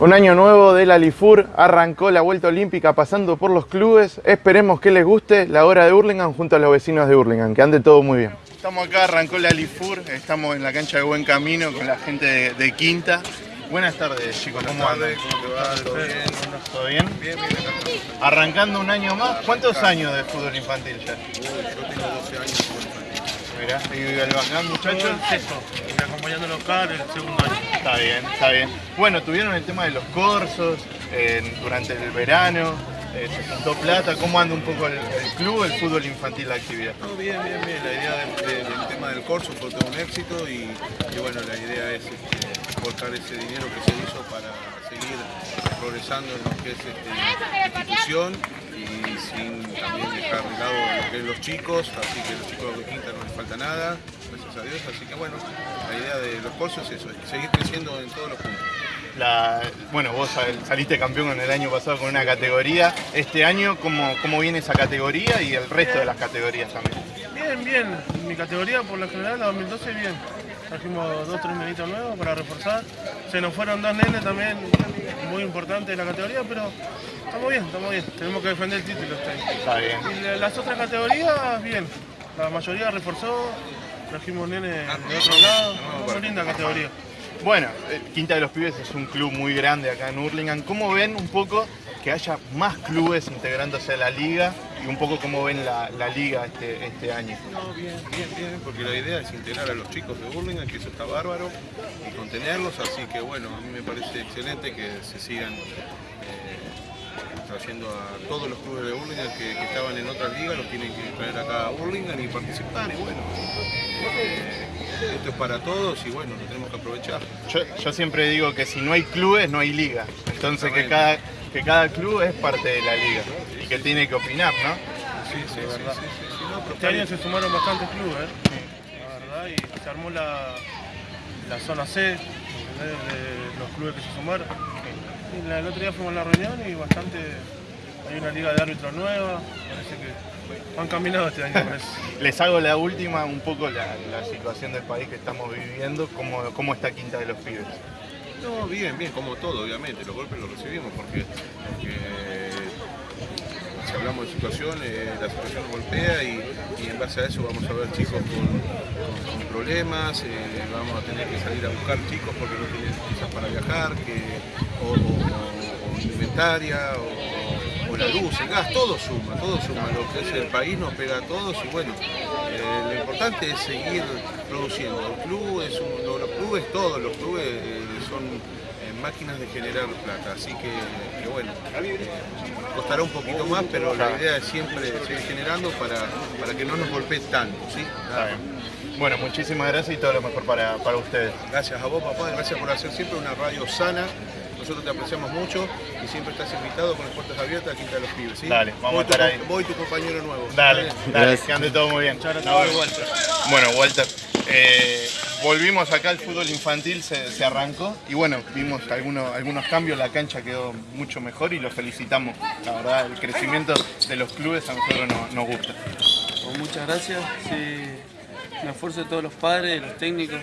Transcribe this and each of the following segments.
Un año nuevo de la Lifur, arrancó la vuelta olímpica pasando por los clubes. Esperemos que les guste la hora de Hurlingham junto a los vecinos de Hurlingham, que ande todo muy bien. Estamos acá, arrancó la Lifur, estamos en la cancha de Buen Camino con la gente de, de Quinta. Buenas tardes chicos, ¿cómo andan? ¿Cómo te va? ¿Todo bien? ¿Todo bien? Bien, bien. Arrancando un año más, ¿cuántos años de fútbol infantil ya? Uy, yo tengo 12 años de fútbol Mirá, y el bacán muchachos. el sexto, y acompañando local el segundo año. Está bien, está bien. Bueno, tuvieron el tema de los corsos eh, durante el verano, eh, se juntó plata. ¿Cómo anda un poco el, el club, el fútbol infantil, la actividad? No, bien, bien, bien. La idea del, del- del tema del corso fue todo un éxito y, y bueno, la idea es este, volcar ese dinero que se hizo para seguir progresando en lo que es este, la institución y sin también dejar de lado lo que es los chicos, así que los chicos de Quinta no les falta nada, gracias a Dios, así que bueno, la idea de los corsos es eso, seguir creciendo en todos los puntos. La- bueno, vos sal- saliste campeón en el año pasado con una categoría. Este año, ¿cómo, ¿cómo viene esa categoría y el resto de las categorías también? Bien, bien. Mi categoría por lo general, la 2012, bien. Trajimos dos, tres nenitos nuevos para reforzar. Se nos fueron dos nenes también muy importantes de la categoría, pero estamos bien, estamos bien. Tenemos que defender el título. Está bien. Y la- las otras categorías, bien. La mayoría reforzó. Trajimos nenes de otro lado. Muy linda categoría. Bueno, eh, Quinta de los Pibes es un club muy grande acá en Hurlingham. ¿Cómo ven un poco que haya más clubes integrándose a la liga y un poco cómo ven la, la liga este, este año? No, bien, bien, bien, porque la idea es integrar a los chicos de Burlingame, que eso está bárbaro, y contenerlos, así que bueno, a mí me parece excelente que se sigan eh, trayendo a todos los clubes de Burlingame que, que estaban en otras ligas, los tienen que traer acá a Burlingame y participar, y bueno, eh, esto es para todos y bueno, lo tenemos que aprovechar. Yo, yo siempre digo que si no hay clubes, no hay liga. Entonces que cada, que cada club es parte de la liga y que tiene que opinar, ¿no? Sí, sí, sí, no, Este año se sumaron bastantes clubes, ¿eh? la verdad, y se armó la, la zona C de los clubes que se sumaron. Y la- el otro día fuimos a la reunión y bastante, hay una liga de árbitros nueva, parece que han caminado este año. Les hago la última, un poco la, la situación del país que estamos viviendo, cómo, cómo está Quinta de los Pibes. No, bien, bien, como todo, obviamente, los golpes los recibimos porque, si hablamos de situación, eh, la situación golpea y, en base a eso vamos a ver chicos con, problemas, eh, vamos a tener que salir a buscar chicos porque no tienen quizás para viajar, que, o, o- o la luz, el gas, todo suma, todo suma, lo que es el país nos pega a todos y bueno, eh, lo importante es seguir produciendo. El club es un- lo- los clubes, todos los clubes eh, son eh, máquinas de generar plata, así que, que bueno, eh, costará un poquito más, pero la idea es siempre seguir generando para, para que no nos golpee tanto, ¿sí? Está. Bueno, muchísimas gracias y todo lo mejor para, para ustedes. Gracias a vos, papá, gracias por hacer siempre una radio sana. Nosotros te apreciamos mucho y siempre estás invitado con las puertas abiertas a Quinta de los Pibes, ¿sí? Dale, vamos Voy a estar tu- ahí. Voy tu compañero nuevo. Dale, ¿vale? dale, que ande todo muy bien. gracias. Nos vemos. Bueno, Walter, eh, volvimos acá al fútbol infantil, se, se arrancó y bueno, vimos algunos, algunos cambios, la cancha quedó mucho mejor y lo felicitamos. La verdad, el crecimiento de los clubes a nosotros nos, nos gusta. Pues muchas gracias. Sí, un esfuerzo de todos los padres, de los técnicos.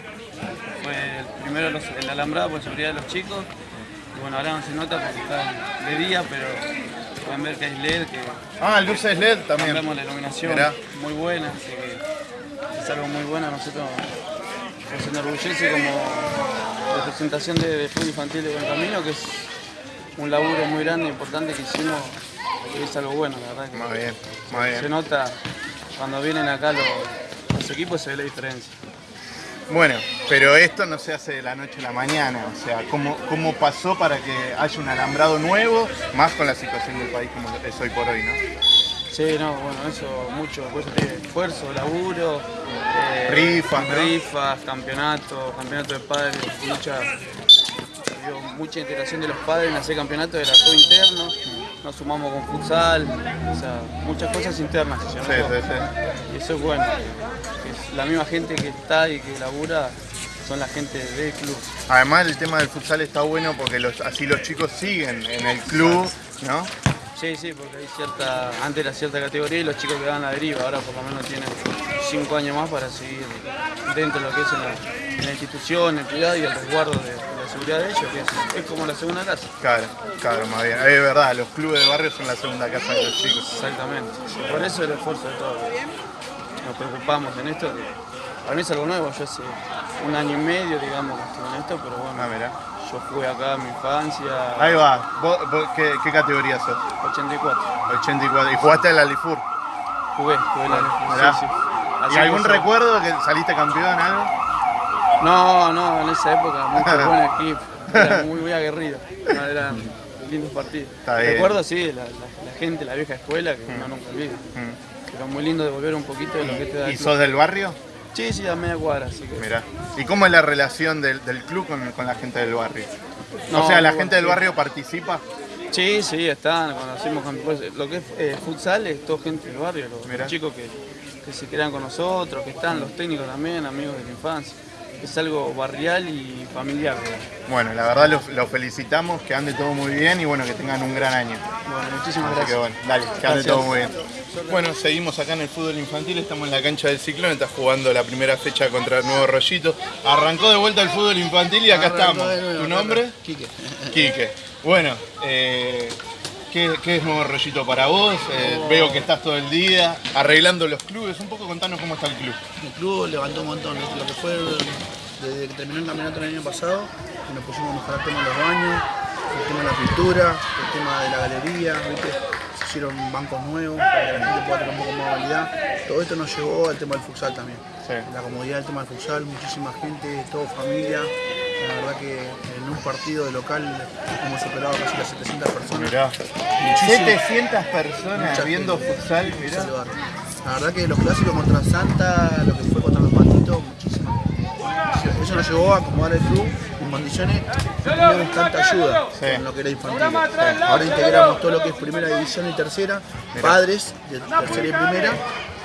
Fue el primero los, el alambrado por seguridad de los chicos. Y bueno, ahora no se nota porque está de día, pero pueden ver que hay LED, que Ah, luces LED también. cambiamos la iluminación Mirá. muy buena, así que es algo muy bueno. A nosotros nos enorgullece como representación de, de fútbol infantil de Buen Camino, que es un laburo muy grande, importante que hicimos, y es algo bueno, la verdad. que- Muy bien, se bien. nota cuando vienen acá los, los equipos, se ve la diferencia. Bueno, pero esto no se hace de la noche a la mañana, o sea, ¿cómo, cómo pasó para que haya un alambrado nuevo, más con la situación del país como es hoy por hoy, ¿no? Sí, no, bueno, eso mucho, por eso esfuerzo, laburo, eh, Rifas, ¿no? rifas, campeonato, campeonato de padres, mucha, digo, mucha integración de los padres en hacer campeonato, era todo interno, nos sumamos con futsal, o sea, muchas cosas internas se Sí, sí, sí. Y eso es bueno, es la misma gente que está y que labura son la gente del club. Además el tema del futsal está bueno porque los, así los chicos siguen en el club, ¿no? Sí, sí, porque hay cierta, antes era cierta categoría y los chicos quedaban a la deriva, ahora por lo menos tienen cinco años más para seguir dentro de lo que es en la, en la institución, el cuidado y el resguardo de, la seguridad de ellos, que es, es como la segunda casa. Claro, claro, más bien. Es verdad, los clubes de barrio son la segunda casa de los chicos. Exactamente. Por eso el esfuerzo de todos. Nos preocupamos en esto. para mí es algo nuevo. Yo hace un año y medio, digamos, que estuve en esto, pero bueno. Ah, mirá. Yo jugué acá en mi infancia. Ahí va. ¿Vos, vos qué, qué categoría sos? 84. 84. ¿Y jugaste en la Lifur? Jugué, jugué sí, sí. ¿Y algún yo- recuerdo que saliste campeón, algo? No, no, en esa época, muy buen equipo. Era muy, muy aguerrido. No, eran lindos partidos. Recuerdo, sí, la, la- la gente, la vieja escuela, que uno nunca olvida. Pero muy lindo de volver un poquito de lo que te da ¿Y sos del barrio? Sí, sí, a media cuadra, así que. Mirá. ¿Y cómo es la relación del, del club con, con la gente del barrio? No, o sea, ¿la gente del barrio participa? Sí, sí, están. Cuando hacemos pues, lo que es eh, futsal es todo gente del barrio, los, chicos que, que se quedan con nosotros, que están, los técnicos también, amigos de la infancia. Es algo barrial y familiar. Bueno, la verdad los los felicitamos, que ande todo muy bien y bueno, que tengan un gran año. Bueno, muchísimas Así que gracias. bueno, dale, que ande Gracias. todo muy bien. Bueno, seguimos acá en el fútbol infantil, estamos en la cancha del Ciclón, está jugando la primera fecha contra el Nuevo Rollito. Arrancó de vuelta el fútbol infantil y acá Arrancó estamos. nuevo, ¿Tu nombre? Quique. Quique. Bueno, eh, ¿qué, qué es Nuevo Rollito para vos? Eh, Veo que estás todo el día arreglando los clubes. Un poco contanos cómo está el club. El club levantó un montón, lo que fue desde que terminó el campeonato el año pasado, que nos pusimos a mejorar el tema de los baños, el tema de la pintura, el tema de la galería, ¿viste? se hicieron bancos nuevos para que la gente pueda tener un poco más movilidad. Todo esto nos llevó al tema del futsal también. Sí. La comodidad del tema del futsal, muchísima gente, todo familia. La verdad que en un partido de local hemos superado casi las 700 personas. Mirá. Muchísimo. 700 personas Mucha viendo gente. futsal, mirá. La verdad que los clásicos contra Santa, lo que fue contra los patitos, muchísimo. Eso nos llevó a acomodar el club en condiciones que teníamos tanta ayuda Sí. en lo que era infantil. Ahora integramos todo lo que es primera división y tercera, padres de tercera y primera,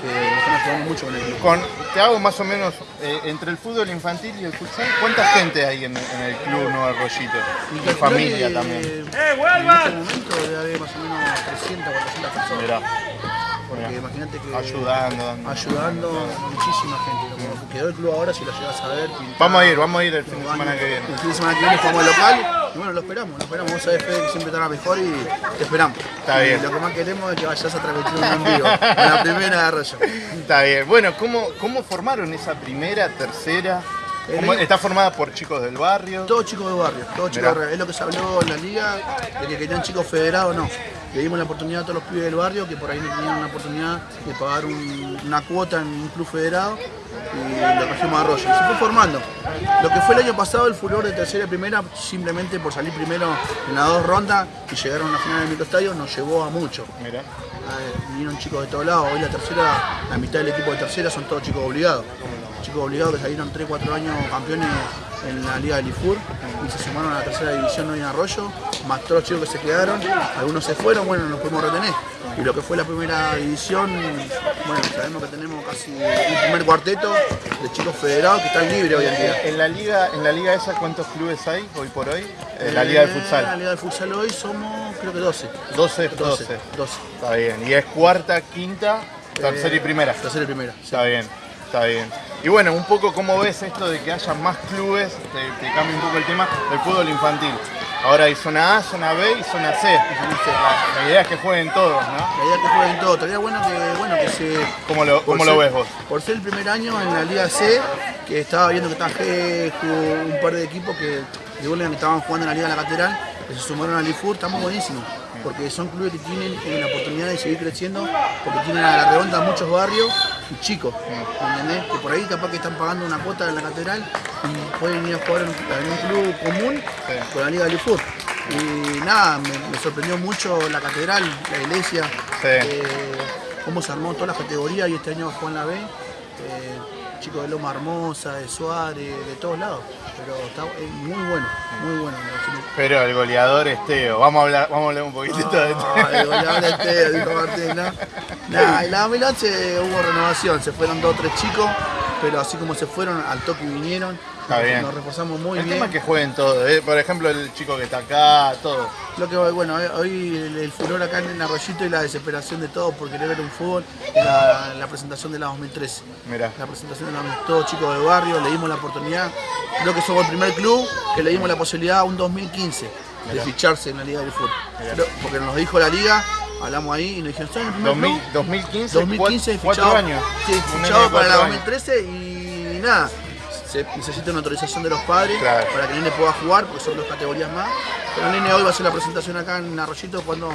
que nos están ayudando mucho con el club. Con, te hago más o menos, eh, entre el fútbol infantil y el futsal, ¿cuánta gente hay en, en el club Nuevo Rollito? Y calculo familia que, también. En este momento debe haber más o menos 300, 400 personas. Mirá, Porque imagínate que Ayudando, dando. ayudando muchísima gente. Como quedó el club ahora, si lo llegas a ver. Vamos a ir, vamos a ir el fin de semana que viene. El fin de semana que viene jugamos al local. Y bueno, lo esperamos, lo esperamos. Vos sabés, Fede, que siempre estará mejor y te esperamos. Está Y bien. Lo que más queremos es que vayas a transmitir un en vivo. En la primera de Arroyo. Está bien. Bueno, ¿cómo, cómo formaron esa primera, tercera? ¿Cómo- El- ¿Está formada por chicos del barrio? Todos chicos de barrio, todos chicos Mirá. de barrio. Es lo que se habló en la liga, de que querían chicos federados, no. Le dimos la oportunidad a todos los pibes del barrio que por ahí no tenían una oportunidad de pagar un- una cuota en un club federado y lo trajimos a Arroyo. Y se fue formando. Lo que fue el año pasado, el furor de tercera y primera, simplemente por salir primero en las dos rondas y llegar a una final del microestadio, nos llevó a mucho. Mirá. Eh, vinieron chicos de todos lados. Hoy la tercera, la mitad del equipo de tercera son todos chicos obligados. Chicos obligados que salieron 3-4 años campeones en la Liga del IFUR y se sumaron a la tercera división hoy en Arroyo, más todos los chicos que se quedaron. Algunos se fueron, bueno, nos pudimos retener. Y lo que fue la primera división, bueno, sabemos que tenemos casi un primer cuarteto de chicos federados que están libres hoy en día. En la liga, en la liga esa, ¿cuántos clubes hay hoy por hoy? En la liga de Eh, La futsal. Liga del Futsal hoy somos, creo que 12. 12, 12. 12. 12. Está bien. Y es cuarta, quinta, tercera y Eh, primera. Tercera y primera. sí. Está bien, está bien. Y bueno, un poco cómo ves esto de que haya más clubes, te, te cambia un poco el tema del fútbol infantil. Ahora hay zona A, zona B y zona C. La, idea es que jueguen todos, ¿no? La idea es que jueguen todo. Estaría bueno que, bueno, que se. ¿Cómo lo, cómo lo ser- ves vos? Por ser el primer año en la Liga C, que estaba viendo que Gescu, un par de equipos que que estaban jugando en la Liga de la Catedral, que se sumaron al IFUR, estamos buenísimos. Porque son clubes que tienen la oportunidad de seguir creciendo, porque tienen a la redonda muchos barrios y chicos, ¿me entendés? Que por ahí capaz que están pagando una cuota en la catedral y pueden ir a jugar en, un club común con la Liga del IFUR. Y nada, me, me sorprendió mucho la catedral, la iglesia, Sí. eh, cómo se armó todas las categorías y este año bajó en la B. eh, chicos de Loma Hermosa, de Suárez, de todos lados. Pero está es muy bueno, muy bueno. Pero el goleador es Teo. Vamos a hablar, vamos a hablar un poquitito de Teo. Ay, goleador de Teo, dijo Martín, ¿no? Nah, en la 2011 hubo renovación, se fueron dos o tres chicos, pero así como se fueron, al toque vinieron Está bien. Nos reforzamos muy el bien. tema es que jueguen todos, ¿eh? por ejemplo el chico que está acá, todo. Lo que bueno, hoy el, el furor acá en Arroyito y la desesperación de todos por querer ver un fútbol, la, la presentación de la 2013. Mirá. La presentación de la, todos chicos de barrio, le dimos la oportunidad. Creo que somos el primer club que le dimos la posibilidad a un 2015 de ficharse en la Liga del Fútbol. Porque nos lo dijo la Liga, hablamos ahí y nos dijeron, ¿son el primer 2000, club? 2015, 2015 cuatro, fichado, años. Sí, fichado para la cuatro años. 2013 y nada. Se necesita una autorización de los padres Claro. para que el nene pueda jugar, porque son dos categorías más. Pero el nene hoy va a hacer la presentación acá en Arroyito cuando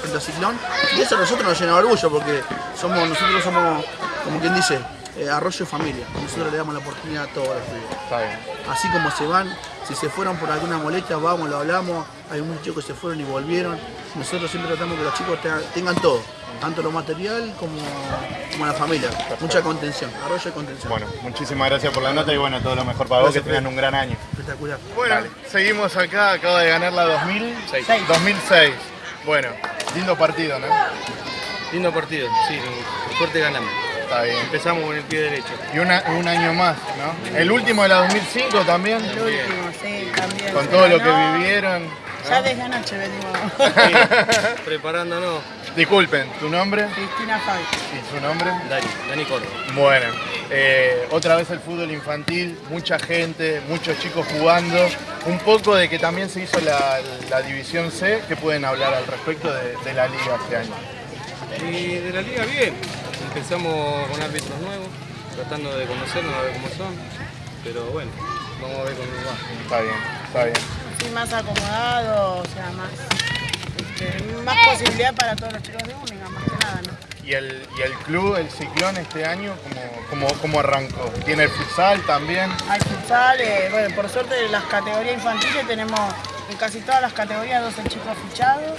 frente a Ciclón. Y eso a nosotros nos llena de orgullo porque somos, nosotros somos, como quien dice, eh, arroyo y familia. Nosotros le damos la oportunidad a todos los pibes. Así como se van, si se fueron por alguna molestia, vamos, lo hablamos. Hay muchos chicos que se fueron y volvieron. Nosotros siempre tratamos que los chicos tengan, todo, tanto lo material como, como la familia. Mucha contención, arroyo y contención. Bueno, muchísimas gracias por la nota y bueno, todo lo mejor para vos, que tengan un gran año. Espectacular. Bueno, seguimos acá, acaba de ganar la 2006. 2006. Bueno, lindo partido, ¿no? Lindo partido, sí, por suerte ganamos. Está bien. Empezamos con el pie derecho. Y una- un año más, ¿no? El último de la 2005 también, El último, sí, también. con todo lo que vivieron. Ya desde anoche venimos. Preparándonos, Disculpen, ¿tu nombre Cristina Fabi. y su nombre? Dani, Dani Córdoba. Bueno, eh, otra vez el fútbol infantil, mucha gente, muchos chicos jugando, un poco de que también se hizo la, la división C, ¿qué pueden hablar al respecto de, de la liga este año? Y de la liga bien, empezamos con árbitros nuevos, tratando de conocernos, a ver cómo son. Pero bueno, vamos a ver cómo nos va. Está bien, está bien. Más acomodado, o sea, más, este, más posibilidad para todos los chicos de Única, más que nada, ¿no? ¿Y el, y el club, el Ciclón, este año, cómo, cómo, cómo arrancó? ¿Tiene el futsal también? Hay futsal, eh, bueno, por suerte en las categorías infantiles tenemos en casi todas las categorías 12 chicos fichados.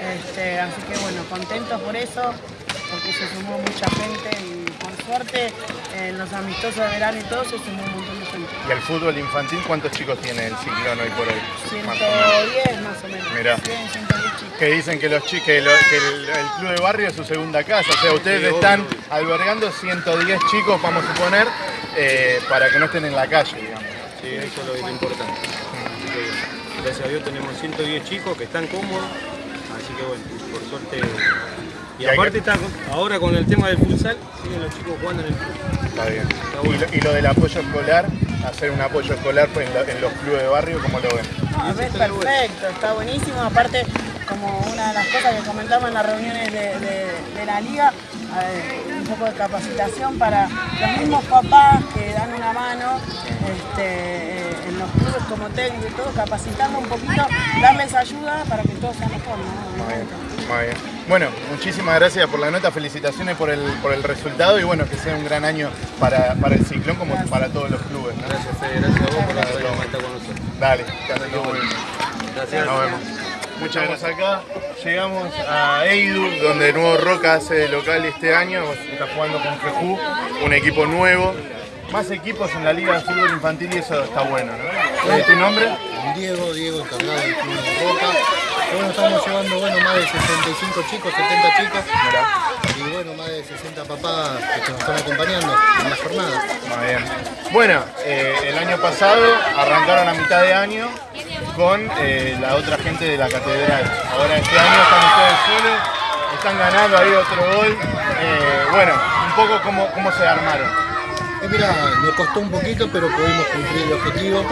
Este, así que bueno, contentos por eso, porque se sumó mucha gente y por suerte en los amistosos de verano y todo se sumó un montón de gente. ¿Y el fútbol infantil cuántos chicos tiene el Ciclón hoy por hoy? Más o menos. 110 más o menos. Mirá. 100, 110 chicos. Que dicen que, los chi- que, lo- que el, el club de barrio es su segunda casa. O sea, ustedes están albergando 110 chicos, vamos a suponer, eh, para que no estén en la calle, digamos. Sí, eso es lo, lo importante. Así que, bueno, gracias a Dios tenemos 110 chicos que están cómodos, así que bueno, por suerte. Y aparte que- está, ahora con el tema del futsal, siguen los chicos jugando en el club. Está bien. bueno. Y, lo, y lo del apoyo escolar, hacer un apoyo escolar pues, en, lo- en los clubes de barrio, ¿cómo lo ven? No, es perfecto, está buenísimo. Aparte, como una de las cosas que comentamos en las reuniones de, de- de la liga, un poco de capacitación para los mismos papás que dan una mano este, eh, los clubes como técnico y todo, capacitarlo un poquito, darles ayuda para que todo sea mejor. ¿no? Muy bien, muy bien. Bueno, muchísimas gracias por la nota, felicitaciones por el, por el resultado y bueno, que sea un gran año para, para el Ciclón como para todos los clubes. ¿no? Gracias Fede, gracias a vos por la estar con nosotros. Dale, todo muy bien. Gracias. Nos vemos. Muchas gracias acá. Llegamos a Eidu, donde de nuevo Roca hace de local este año. Está jugando con Fejú, un equipo nuevo. Más equipos en la Liga de Fútbol Infantil y eso está bueno, ¿no? ¿Cuál es tu nombre? Diego, Diego encargado del club de Roca. Y bueno, estamos llevando bueno, más de 65 chicos, 70 chicos. Y bueno, más de 60 papás que nos están acompañando en la jornada. Muy bien. Bueno, eh, el año pasado arrancaron a mitad de año con eh, la otra gente de la catedral. Ahora este año están ustedes solos, están ganando ahí otro gol. Eh, bueno, un poco cómo, cómo se armaron. Eh, mira, nos costó un poquito, pero pudimos cumplir el objetivo.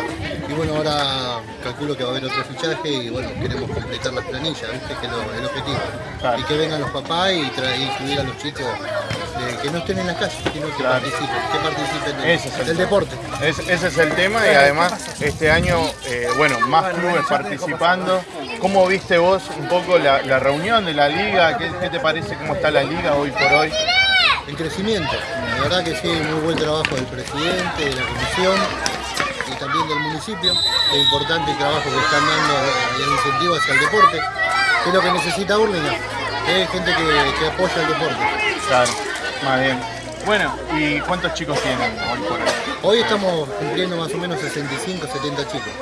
Y bueno, ahora calculo que va a haber otro fichaje y bueno, queremos completar las planillas, ¿viste? que es lo- el objetivo. Claro. Y que vengan los papás y traer, incluir a los chicos eh, que no estén en la calle, sino que Claro. participen, que participen del, Ese es el del tema. deporte. Es- ese es el tema y además este año, eh, bueno, más clubes participando. ¿Cómo viste vos un poco la, la reunión de la liga? ¿Qué, qué te parece cómo está la liga hoy por hoy? En crecimiento, la verdad que sí, muy buen trabajo del presidente, de la comisión y también del municipio. Es importante el trabajo que están dando y el incentivo hacia el deporte, que es lo que necesita Burlingame, es gente que, que apoya el deporte. Claro, más bien. Bueno, ¿y cuántos chicos tienen hoy por hoy? Hoy estamos cumpliendo más o menos 65, 70 chicos.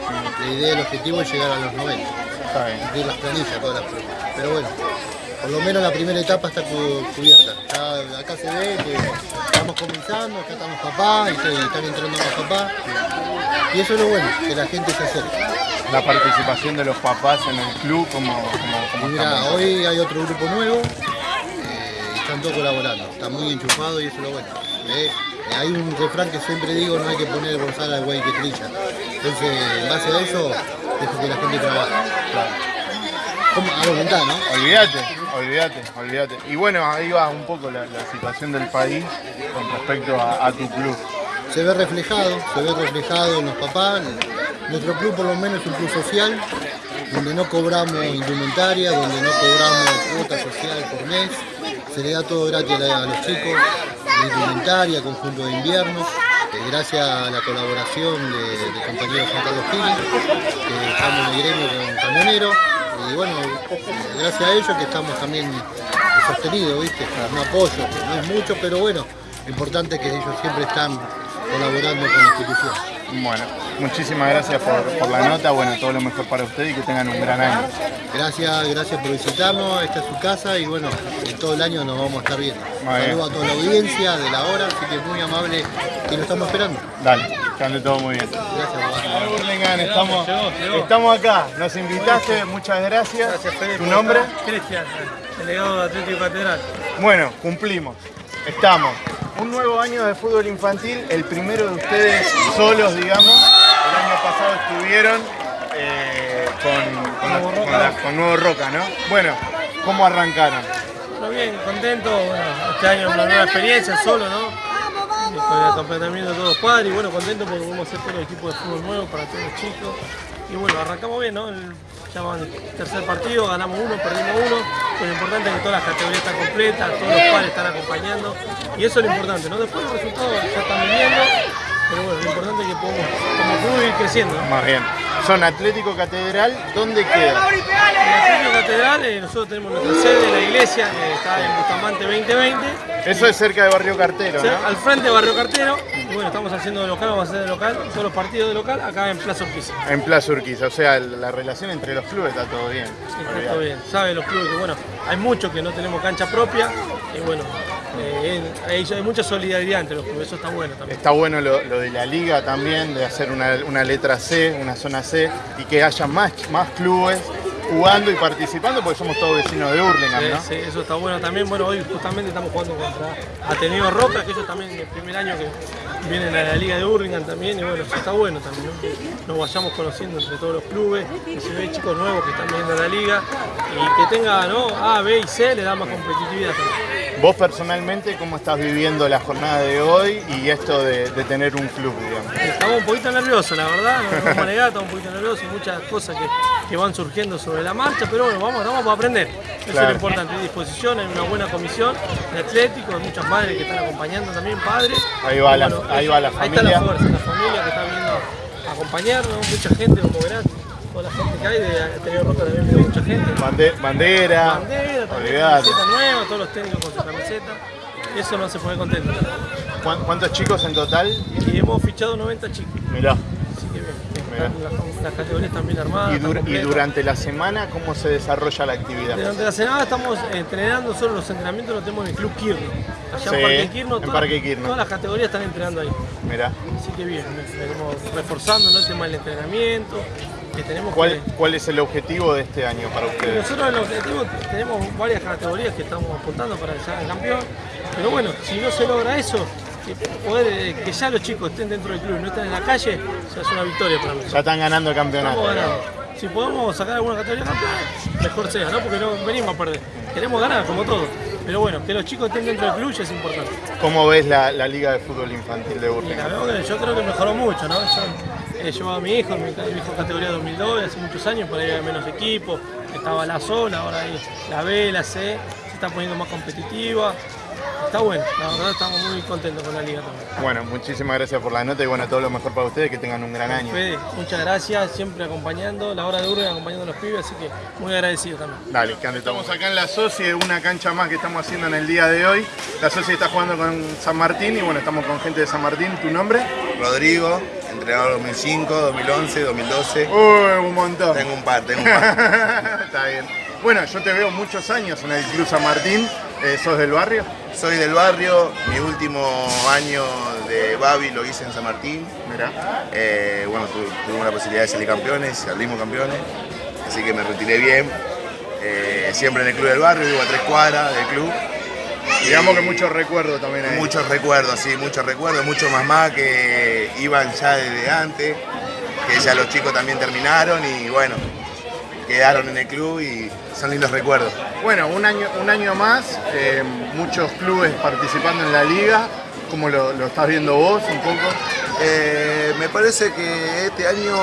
La idea, el objetivo es llegar a los 90, Está bien. las planillas, todas las. Pero bueno, por lo menos la primera etapa está cu- cubierta. Acá se ve que estamos comenzando, acá están los papás, y están entrando más papás. Y eso es lo bueno, que la gente se acerque. La participación de los papás en el club, como, como, como Y mira, estamos. hoy hay otro grupo nuevo eh, y están todos colaborando. Está muy enchufado y eso es lo bueno. Eh, hay un refrán que siempre digo, no hay que poner bolsada al güey que trilla. Entonces, en base a eso, dejo que la gente trabaje. Como a voluntad, ¿no? Olvídate, olvídate, olvídate. Y bueno, ahí va un poco la, situación del país con respecto a, tu club. Se ve reflejado, se ve reflejado en los papás. Nuestro club por lo menos es un club social, donde no cobramos indumentaria, donde no cobramos cuota social por mes. Se le da todo gratis a, los chicos, indumentaria, conjunto de invierno. gracias a la colaboración de, compañero Juan Carlos Pili, que estamos en el gremio con camioneros. Y bueno, gracias a ellos que estamos también sostenidos, ¿viste? Un apoyo, que no es mucho, pero bueno, lo importante es que ellos siempre están colaborando con la institución. Bueno, muchísimas gracias por, por la nota, bueno, todo lo mejor para usted y que tengan un gran año. Gracias, gracias por visitarnos, esta es su casa y bueno, en todo el año nos vamos a estar viendo. Saludos a toda la audiencia de la hora, así que muy amable y lo estamos esperando. Dale, que ande todo muy bien. Gracias, papá. Estamos, estamos acá, nos invitaste, muchas gracias. ¿Tu nombre? Cristian, delegado de Atlético Catedral. Bueno, cumplimos. Estamos. Un nuevo año de fútbol infantil, el primero de ustedes solos, digamos. El año pasado estuvieron eh, con, con, la- con la- con Nuevo Roca, ¿no? Bueno, ¿cómo arrancaron? Bueno, bien, contento. Bueno, este año una nueva experiencia solo, ¿no? Con el acompañamiento de todos los padres. Y bueno, contento porque vamos a hacer todo el equipo de fútbol nuevo para todos los chicos. Y bueno, arrancamos bien, ¿no? El, ya van el tercer partido, ganamos uno, perdimos uno. Pero lo importante es que todas las categorías están completas, todos los padres están acompañando. Y eso es lo importante, ¿no? Después los resultados ya están viniendo. Pero bueno, lo importante es que podemos como club ir creciendo. ¿no? Más bien. Son Atlético Catedral, ¿dónde queda? En el Atlético Catedral eh, nosotros tenemos nuestra sede, la iglesia, que está en Bustamante 2020. Eso es cerca de Barrio Cartero, sea, ¿no? al frente de Barrio Cartero. Y bueno, estamos haciendo de local, vamos a hacer de local, todos los partidos de local acá en Plaza Urquiza. En Plaza Urquiza, o sea, la relación entre los clubes está todo bien. Está todo bien. Saben los clubes que bueno, hay muchos que no tenemos cancha propia. Y bueno, eh, hay, hay mucha solidaridad entre los clubes, eso está bueno también. Está bueno lo, lo de la liga también, de hacer una, una letra C, una zona C, y que haya más, más clubes jugando y participando, porque somos todos vecinos de Hurlingham, ¿no? sí, eso está bueno también. Bueno, hoy justamente estamos jugando contra Ateneo Roca, que ellos también el primer año que vienen a la Liga de Hurlingham también. Y bueno, eso está bueno también, ¿no? Nos vayamos conociendo entre todos los clubes, que se ve chicos nuevos que están viniendo a la Liga y que tenga ¿no? A, B y C, le da más competitividad también. Vos personalmente, ¿cómo estás viviendo la jornada de hoy y esto de, de tener un club, digamos? Estamos un poquito nerviosos, la verdad, no vamos a un poquito nerviosos, muchas cosas que, que van surgiendo sobre la marcha, pero bueno, vamos, vamos a aprender. Eso es lo importante, hay disposición, hay una buena comisión de atléticos, hay muchas madres que están acompañando también, padres. Ahí va la- ahí va la Ahí está familia. la fuerza, la familia que está viendo a acompañarnos, mucha gente, como verán, toda la gente que hay, de Ateneo Roca también veo mucha gente. Bande- bandera, Bandera, también, camiseta nueva, todos los técnicos con su camiseta. Eso nos hace poner contentos. ¿Cuán- ¿Cuántos chicos en total? Y hemos fichado 90 chicos. Mirá. Así que bien, están las, las categorías están bien armadas. Y, dur- durante la semana, ¿cómo se desarrolla la actividad? Durante la semana estamos entrenando, solo los entrenamientos los tenemos en el Club Kirno. Allá Sí, en Parque Kirno, en todas, Parque Quirno. todas las categorías están entrenando ahí. Mirá. Así que bien, venimos reforzando ¿no? el tema del entrenamiento, que tenemos ¿Cuál, que... ¿Cuál es el objetivo de este año para ustedes? Nosotros el objetivo tenemos varias categorías que estamos apuntando para sean campeón, pero bueno, si no se logra eso, que, poder, eh, que ya los chicos estén dentro del club y no estén en la calle, ya es una victoria para nosotros. Ya están ganando el campeonato. Estamos ganando. Si podemos sacar alguna categoría campeón, mejor sea, ¿no? Porque no venimos a perder. Queremos ganar, como todo. Pero bueno, que los chicos estén dentro del club ya es importante. ¿Cómo ves la, la Liga de Fútbol Infantil de Burlingame? yo creo que mejoró mucho, ¿no? Yo he llevado a mi hijo, mi, mi hijo categoría 2002, hace muchos años, por ahí había menos equipos, estaba la zona, ahora hay la B, la C, se está poniendo más competitiva. Está bueno, la verdad estamos muy contentos con la liga también. Bueno, muchísimas gracias por la nota y bueno, todo lo mejor para ustedes, que tengan un gran año. Fede, muchas gracias, siempre acompañando, la hora de Urbe acompañando a los pibes, así que muy agradecido también. Dale, que ande todo. Estamos acá en la Soci, una cancha más que estamos haciendo en el día de hoy. La Soci está jugando con San Martín y bueno, estamos con gente de San Martín. ¿Tu nombre? Rodrigo, entrenador 2005, 2011, 2012. Uy, un montón. Tengo un par, tengo un par. Está bien. Bueno, yo te veo muchos años en el Club San Martín. Eh, ¿Sos del barrio? Soy del barrio, mi último año de Babi lo hice en San Martín. Mirá. Eh, bueno, tu- tuvimos la posibilidad de salir campeones, salimos campeones, así que me retiré bien. Eh, siempre en el club del barrio, vivo a tres cuadras del club. Digamos que muchos recuerdos también ahí. Muchos recuerdos, sí, muchos recuerdos, muchos más más que iban ya desde antes, que ya los chicos también terminaron y bueno, quedaron en el club y son lindos recuerdos. Bueno, un año, un año más, eh, muchos clubes participando en la liga. ¿Cómo lo, lo estás viendo vos un poco? Eh, me parece que este año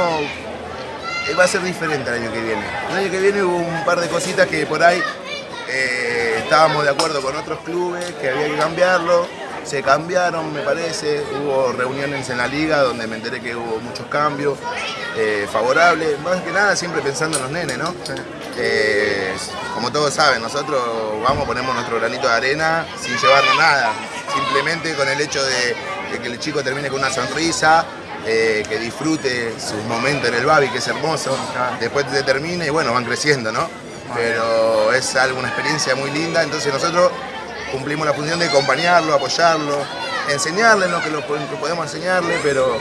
eh, va a ser diferente al año que viene. El año que viene hubo un par de cositas que por ahí eh, estábamos de acuerdo con otros clubes, que había que cambiarlo. Se cambiaron, me parece. Hubo reuniones en la liga donde me enteré que hubo muchos cambios eh, favorables. Más que nada siempre pensando en los nenes, ¿no? Eh, como todos saben, nosotros vamos, ponemos nuestro granito de arena sin llevarnos nada. Simplemente con el hecho de, de que el chico termine con una sonrisa, eh, que disfrute sus momentos en el Babi, que es hermoso. Después se termina y bueno, van creciendo, ¿no? Pero es algo, una experiencia muy linda. Entonces nosotros cumplimos la función de acompañarlo, apoyarlo, enseñarle lo que, lo, que podemos enseñarle, pero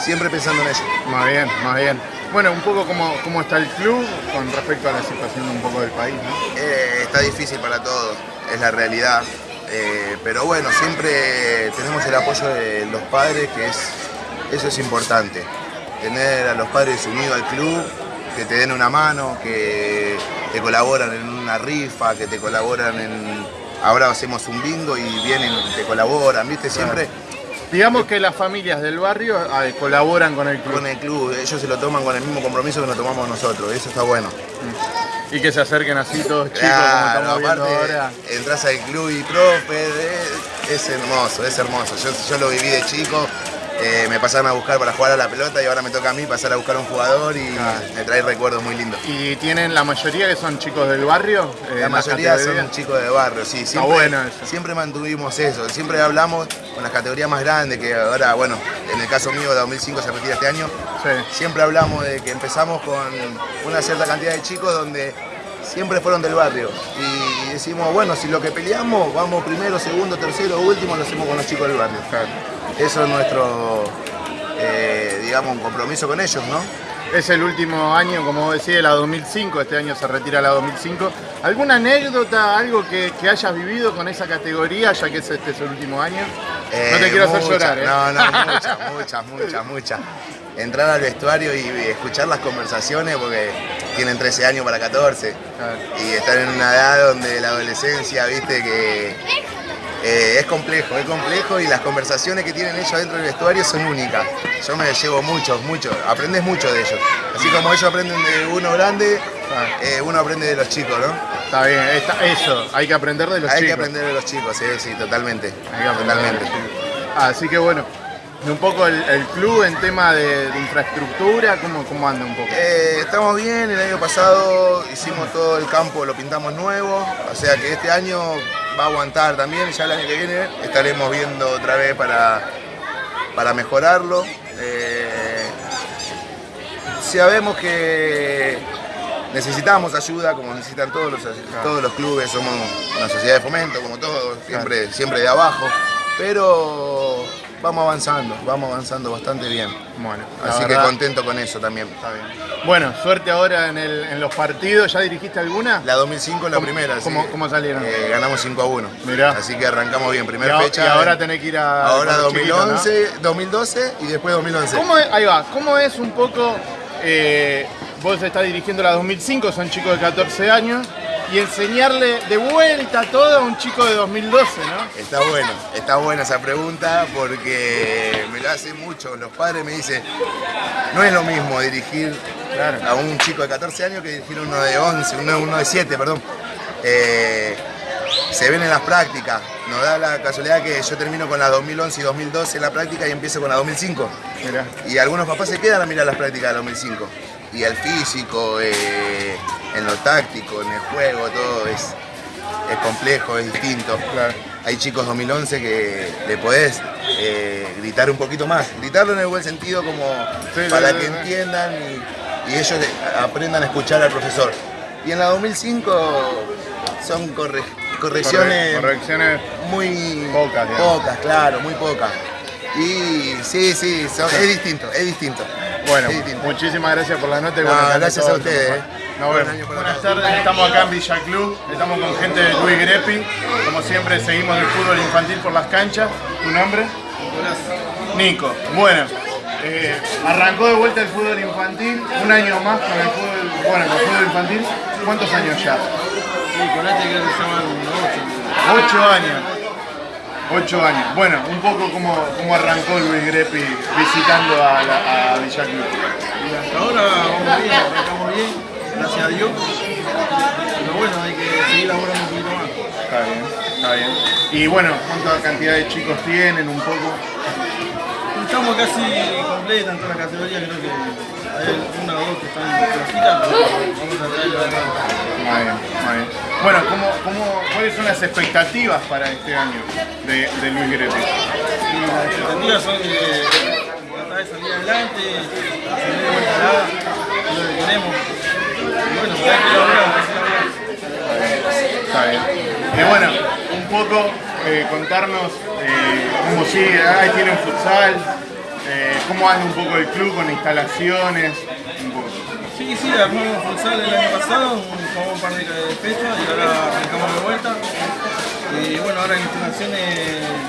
siempre pensando en ello. Más bien, más bien. Bueno, un poco cómo, cómo está el club con respecto a la situación un poco del país, ¿no? Eh, está difícil para todos, es la realidad. Eh, pero bueno, siempre tenemos el apoyo de los padres, que es, eso es importante. Tener a los padres unidos al club, que te den una mano, que te colaboran en una rifa, que te colaboran en... Ahora hacemos un bingo y vienen te colaboran, ¿viste? Siempre Digamos que las familias del barrio eh, colaboran con el club. con el club, ellos se lo toman con el mismo compromiso que nos tomamos nosotros, eso está bueno. Y que se acerquen así todos chicos Claro, como estamos aparte ahora. entras al club y profe, eh, es hermoso, es hermoso. Yo, yo lo viví de chico, eh, me pasaron a buscar para jugar a la pelota y ahora me toca a mí pasar a buscar a un jugador y me trae recuerdos muy lindos. Y tienen la mayoría que son chicos del barrio. eh, La en mayoría son chicos de barrio, sí. Siempre, bueno eso. siempre mantuvimos eso, siempre hablamos con las categorías más grandes, que ahora, bueno, en el caso mío, 2005 se retira este año. Siempre hablamos de que empezamos con una cierta cantidad de chicos donde siempre fueron del barrio. Y decimos, bueno, si lo que peleamos, vamos primero, segundo, tercero, último, lo hacemos con los chicos del barrio. Eso es nuestro, eh, digamos, un compromiso con ellos, ¿no? Es el último año, como vos decís, la 2005, este año se retira la 2005. ¿Alguna anécdota, algo que, que hayas vivido con esa categoría, ya que es este es el último año? no te Eh, quiero hacer llorar, ¿eh? No, no, muchas, muchas, muchas, muchas. Entrar al vestuario y escuchar las conversaciones porque tienen 13 años para 14 y estar en una edad donde la adolescencia, viste, que eh, es complejo, es complejo y las conversaciones que tienen ellos dentro del vestuario son únicas. Yo me llevo muchos, muchos, aprendes mucho de ellos. Así como ellos aprenden de uno grande, eh, uno aprende de los chicos, ¿no? Está bien, está- eso, hay que aprender de los Hay chicos. que aprender de los chicos, sí, sí, totalmente. Hay que totalmente. Así que bueno, un poco el, el club en tema de, de infraestructura, ¿cómo, ¿cómo anda un poco? Eh, estamos bien, el año pasado hicimos todo el campo, lo pintamos nuevo, o sea que este año va a aguantar también, ya el año que viene estaremos viendo otra vez para, para mejorarlo. Eh, sabemos que necesitamos ayuda, como necesitan todos los, todos los clubes, somos una sociedad de fomento, como todos, siempre, siempre de abajo, pero vamos avanzando, vamos avanzando bastante bien. Bueno, Así que contento con eso también. Bueno, suerte ahora en, el- en los partidos. ¿Ya dirigiste alguna? La 2005 es la ¿Cómo- primera. ¿Cómo, cómo salieron? Eh, ganamos 5 a 1. Mirá. Así que arrancamos bien. Primera fecha. y ahora tenés que ir a- Ahora con los chiquitos, 2011, 2012 y después 2011. ¿Cómo es, ahí va, ¿cómo es un poco, eh, vos estás dirigiendo la 2005, son chicos de 14 años, y enseñarle de vuelta todo a un chico de 2012, ¿no? Está bueno, está buena esa pregunta porque me lo hacen mucho. Los padres me dicen, no es lo mismo dirigir a un chico de 14 años que dirigir a uno de 11, uno, uno de 7, perdón. Eh, se ven en las prácticas. Nos da la casualidad que yo termino con la 2011 y 2012 en la práctica y empiezo con la 2005. Y algunos papás se quedan a mirar las prácticas de 2005. Y el físico, eh, en lo táctico, en el juego, todo es, es complejo, es distinto. Hay chicos 2011 que le podés eh, gritar un poquito más. Gritarlo en el buen sentido como Sí, para sí, que sí. entiendan y, y ellos aprendan a escuchar al profesor. Y en la 2005 son corre- correcciones Corre- correcciones muy Pocas, digamos. pocas, claro, muy pocas. Y sí, sí, son- es distinto, es distinto. Bueno, distinto. muchísimas gracias por la nota y No, bueno, gracias a ustedes, eh. Buenas tardes, estamos acá en Villa Club, estamos con gente de Luis Grepi, como siempre seguimos el fútbol infantil por las canchas. ¿Tu nombre? Nico. Bueno, eh, arrancó de vuelta el fútbol infantil, un año más con el fútbol, bueno, con el fútbol infantil. ¿Cuántos años ya? Sí, con este creo que se llaman Ocho años. Ocho años. Bueno, un poco como, como arrancó Luis Grepi visitando a, la, a Villa Club. Y hasta ahora vamos bien, arrancamos bien, gracias a Dios. Pero bueno, hay que seguir laburando un poquito más. Está bien, está bien. Y bueno, ¿cuánta cantidad de chicos tienen? Un poco. Estamos casi completas en todas las categorías, creo que hay una o dos que están flojitas, pero vamos a traerlo. Muy bien, muy bien. Bueno, ¿cómo, cómo, ¿cuáles son las expectativas para este año de, de Luis Grepi? Y las expectativas son que tratar de salir adelante, salir de vuelta a la es lo que queremos. Y bueno, hay que que laburar. Está bien. Y bueno, un poco eh, contarnos eh, cómo sigue, ahí tienen futsal, eh, cómo anda un poco el club con instalaciones, un poco. Sí, sí, armamos futsal el año pasado, un- jugamos un par de fechas y ahora arrancamos de vuelta. Y bueno, ahora en instalaciones,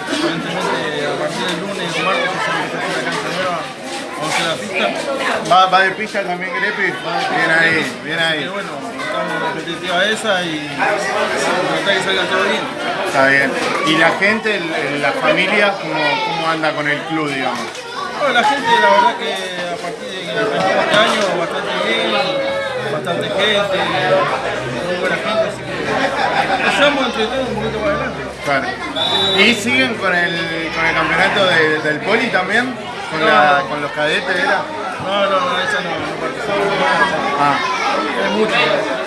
aparentemente a partir del lunes o martes se empieza a la cancha nueva, vamos a hacer la pista. ¿Va, va de pista también Grepi? Bien ahí, bien ahí. Estamos en la competitiva esa y tratar que salga todo bien. Está bien. ¿Y la gente, el- la familia, cómo, cómo anda con el club, digamos? Bueno, la gente, la verdad que a partir de que arrancamos este año, bastante bien, bastante gente, muy buena gente, así que empezamos entre todos un poquito más adelante. Claro. ¿Y siguen con el, con el campeonato de- del poli también? ¿Con, la- con los cadetes era? No, no, no, esa no, no participamos. Ah. Es mucho. No,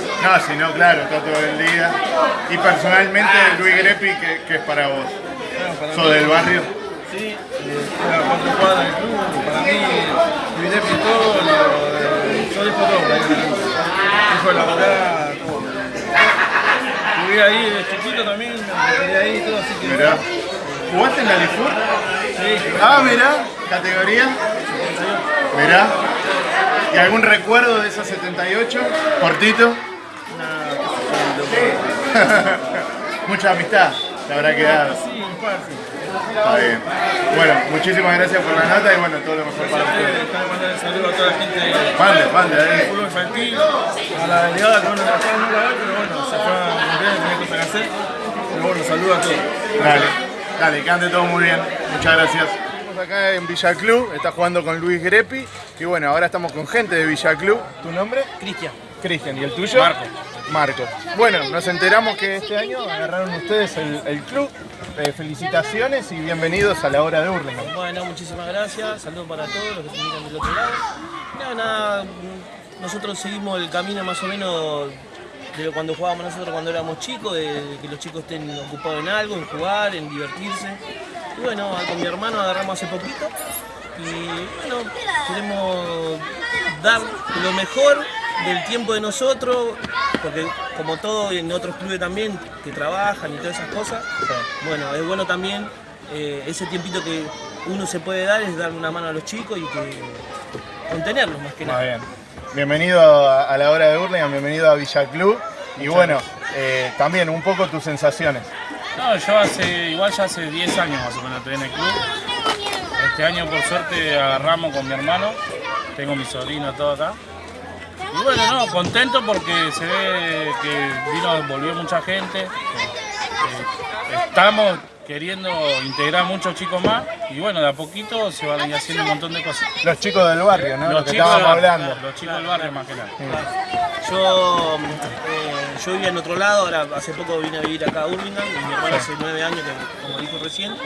si no, claro, está todo el día. Y personalmente, Luis Grepi, ¿qué, qué es para vos? Bueno, ¿Sos del barrio? Sí, eh, estoy a cuatro cuadras del club, para mí, mi y todo, lo- yo dejo todo. Dejo de laburar, todo. Jugué ahí de chiquito también, me quedé ahí todo, así que... Mirá. ¿Jugaste en la Lifur? Sí, Ah, mirá, categoría. Mirá. ¿Y algún recuerdo de esa 78? Cortito. Mucha amistad te habrá quedado. Sí, un par, sí. Está bien. Bueno, muchísimas gracias por la nota y bueno, todo lo mejor para ustedes. Déjame mandar un saludo a toda la gente del Mande, mande, ahí. fútbol infantil, a la delegada que bueno, acá no la ve, pero bueno, se fue a tenía cosas que hacer. Pero bueno, saludo a todos. Dale, dale, que ande todo muy bien. Muchas gracias. Estamos acá en Villa Club, está jugando con Luis Grepi y bueno, ahora estamos con gente de Villa Club. ¿Tu nombre? Cristian. Cristian, ¿y el tuyo? Marco. Marco. Bueno, nos enteramos que este año agarraron ustedes el, club. Eh, felicitaciones y bienvenidos a la hora de Hurlingham. Bueno, muchísimas gracias. Saludos para todos los que se miran del otro lado. Nada, nada, nosotros seguimos el camino más o menos de cuando jugábamos nosotros cuando éramos chicos, de que los chicos estén ocupados en algo, en jugar, en divertirse. Y bueno, con mi hermano agarramos hace poquito y bueno, queremos dar lo mejor del tiempo de nosotros, porque como todo en otros clubes también que trabajan y todas esas cosas, bueno, es bueno también eh, ese tiempito que uno se puede dar es darle una mano a los chicos y que contenerlos más que Muy nada. bien. Bienvenido a, a la hora de Hurlingham, bienvenido a Villa Club. Y bueno, eh, también un poco tus sensaciones. No, yo hace, igual ya hace 10 años más o menos estoy en el club. Este año por suerte agarramos con mi hermano, tengo mi sobrino todo acá. Y bueno, no, contento porque se ve que vino, volvió mucha gente. Estamos queriendo integrar muchos chicos más y bueno, de a poquito se van a ir haciendo un montón de cosas. Los chicos del barrio, ¿no? Lo Los que chicos, estábamos del- hablando. Los chicos del barrio más que nada. Yo, eh, yo vivía en otro lado, ahora hace poco vine a vivir acá a Urlingan, y mi hermano hace nueve años, que, como dijo recién,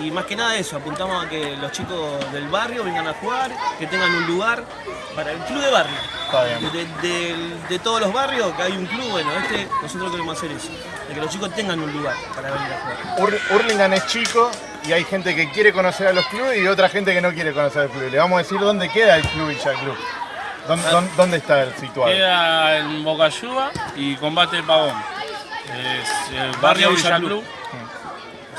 y más que nada eso, apuntamos a que los chicos del barrio vengan a jugar, que tengan un lugar para el club de barrio. Está bien. De, de- de todos los barrios que hay un club, bueno, este nosotros queremos hacer eso, de que los chicos tengan un lugar para venir a jugar. Ur- Hurlingham es chico y hay gente que quiere conocer a los clubes y otra gente que no quiere conocer el club. Le vamos a decir dónde queda el club Villa Club. ¿Dónde, dónde- dónde está el situado? Queda en Bocayuba y Combate Pavón. Es el barrio Villa Club.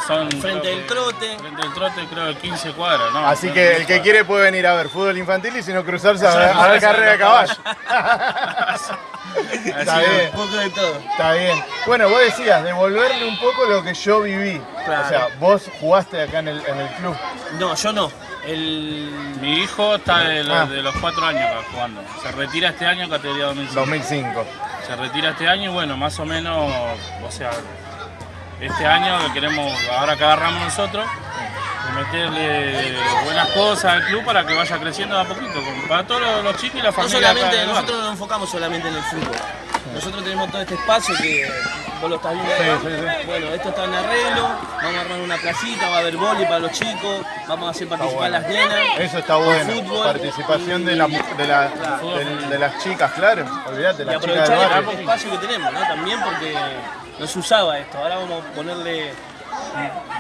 Son, Frente del trote. Frente del trote, creo que 15 cuadras. ¿no? Así que el que cuadras. quiere puede venir a ver fútbol infantil y si no cruzarse a, ver- a carrera de caballo. Está bien. Un poco de todo. Está bien. Bueno, vos decías, devolverle un poco lo que yo viví. Claro. O sea, vos jugaste acá en el, en el club. No, yo no. El... Mi hijo está de, los- Ah. de los 4 años acá jugando. Se retira este año categoría 2005. 2005. Se retira este año y bueno, más o menos, o sea, este año que queremos, ahora que agarramos nosotros, meterle buenas cosas al club para que vaya creciendo de a poquito, para todos los, chicos y la No familia. solamente, acá del nosotros barrio. no nos enfocamos solamente en el fútbol. Nosotros tenemos todo este espacio que vos lo estás viendo Sí, sí, sí. Bueno, esto está en arreglo, vamos a armar una placita, va a haber boli para los chicos, vamos a hacer participar las nenas. Eso está bueno. fútbol. Participación de, la, de, la- de- de las chicas, claro. Olvídate, Y las chicas del aprovechar el barrio. espacio que tenemos, ¿no? También porque no se usaba esto. Ahora vamos a ponerle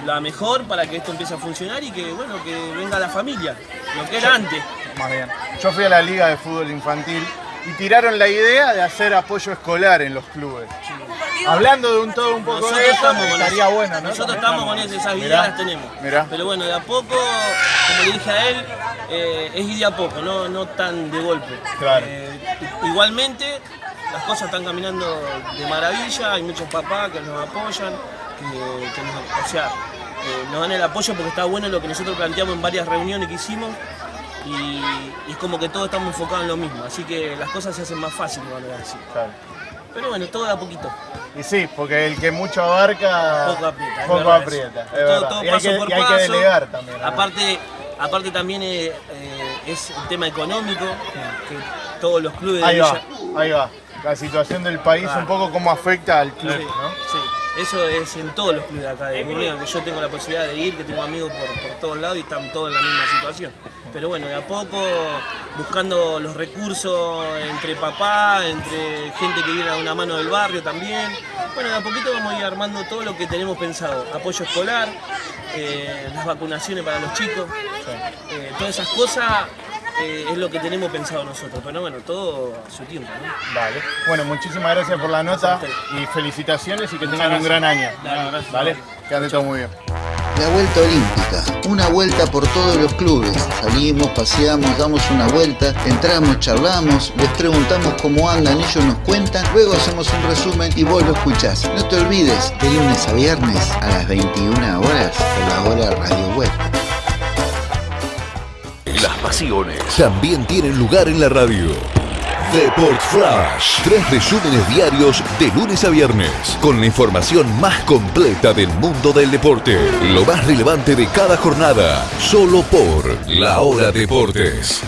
la mejor para que esto empiece a funcionar y que, bueno, que venga la familia, lo que era antes. Más bien. Yo fui a la Liga de Fútbol Infantil y tiraron la idea de hacer apoyo escolar en los clubes. Hablando de un todo un poco Nosotros de eso, estamos con estaría eso. bueno, ¿no? Nosotros estamos con eso, esas ideas las tenemos. mirá. Pero bueno, de a poco, como le dije a él, eh, es ir de a poco, no, no tan de golpe. Claro. Eh, igualmente, las cosas están caminando de maravilla, hay muchos papás que nos apoyan, que, que nos, o sea, eh, nos dan el apoyo porque está bueno lo que nosotros planteamos en varias reuniones que hicimos. Y, y es como que todos estamos enfocados en lo mismo, así que las cosas se hacen más fáciles, van a decir. Claro. Pero bueno, todo de a poquito. Y sí, porque el que mucho abarca, Poco aprieta. es poco aprieta. es todo, todo y hay, que, por y hay que delegar también. ¿no? Aparte, aparte también eh, eh, es el tema económico, que todos los clubes de Ahí va, Villa- ahí va. La situación del país, Claro. un poco cómo afecta al club, Sí, ¿no? sí. Eso es en todos los clubes de acá de que yo tengo la posibilidad de ir, que tengo amigos por, por todos lados y están todos en la misma situación. Pero bueno, de a poco, buscando los recursos entre papá, entre gente que viene a una mano del barrio también. Bueno, de a poquito vamos a ir armando todo lo que tenemos pensado. Apoyo escolar, eh, las vacunaciones para los chicos, eh, todas esas cosas eh, es lo que tenemos pensado nosotros. Pero bueno, todo a su tiempo, ¿no? Vale. Bueno, muchísimas gracias por la nota y felicitaciones y que tengan un gran año. Dale, gracias. Vale, que ande todo muy bien. La vuelta olímpica, una vuelta por todos los clubes. Salimos, paseamos, damos una vuelta, entramos, charlamos, les preguntamos cómo andan, ellos nos cuentan, luego hacemos un resumen y vos lo escuchás. No te olvides, de lunes a viernes a las 21 horas por la hora Radio Web. Las pasiones también tienen lugar en la radio. Deport Flash. Tres resúmenes diarios de lunes a viernes. Con la información más completa del mundo del deporte. Lo más relevante de cada jornada. Solo por La Hora Deportes.